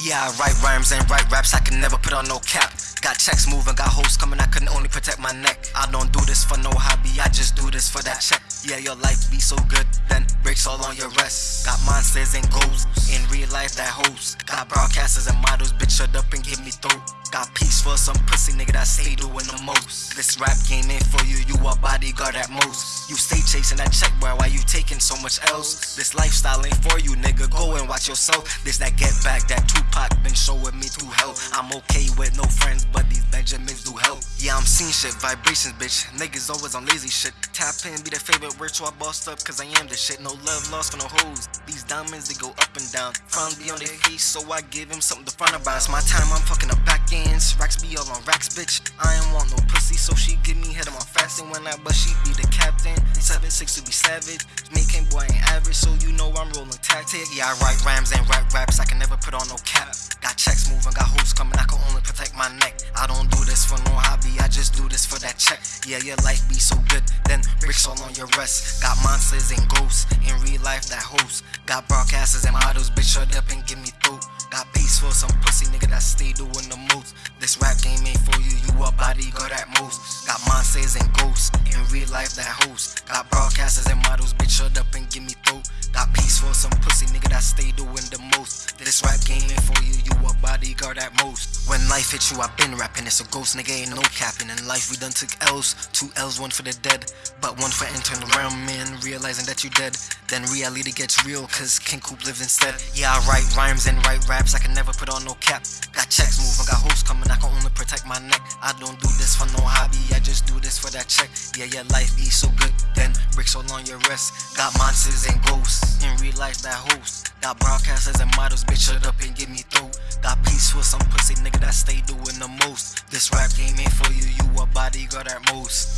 Yeah, I write rhymes and write raps, I can never put on no cap. Got checks moving, got hoes coming, I can only protect my neck. I don't do this for no hobby, I just do this for that check. Yeah, your life be so good, then breaks all on your rest. Got monsters and ghosts, in real life that hoes. Got broadcasters and models, bitch shut up and give me throat. Got peace for some pussy nigga that stay doing the most. This rap game ain't for you, you a bodyguard at most. You stay chasing that check, boy, why you taking so much else? This lifestyle ain't for you, nigga, yourself. This that get back, that Tupac been showing me through hell. I'm okay with no friends, but these Benjamins do help. Yeah, I'm seeing shit, vibrations, bitch. Niggas always on lazy shit. Tap in, be the favorite ritual I bossed up, cause I am the shit. No love lost for no hoes. These diamonds, they go up and down. Front be on their face, so I give him something to front about. It's my time, I'm fucking up back ends. Racks be all on racks, bitch. I ain't want no pussy, so she give me head on my fasting when I but she be the captain. 7-6 to be savage. Making boy ain't average, so tactic. Yeah, I write rhymes and rap raps, I can never put on no cap. Got checks moving, got hoes coming, I can only protect my neck. I don't do this for no hobby, I just do this for that check. Yeah, your life be so good, then bricks all on your rest. Got monsters and ghosts, in real life that host. Got broadcasters and models, bitch shut up and give me throat. Got peace for some pussy nigga that stay doing the most. This rap game ain't for you, you a bodyguard at most. Got monsters and ghosts, in real life that host. Got broadcasters and models, stay doing the most. This rap game ain't for you, you a bodyguard at most. When life hits you, I been rapping. It's a ghost nigga, ain't no capping. In life, we done took L's. Two L's, one for the dead. But one for the realm, man. Realizing that you dead. Then reality gets real, cause King Coop lives instead. Yeah, I write rhymes and write raps. I can never put on no cap. Got checks moving, got hoes coming. I can only protect my neck. I don't do this for no hobby. I just do this for that check. Yeah, your life be so good. Then bricks all on your wrist. Got monsters and ghosts. In real life, that host. Got broadcasters and models, bitch, shut up and give me throat. Got peace for some pussy nigga that stay doing the most. This rap game ain't for you, you a bodyguard at most.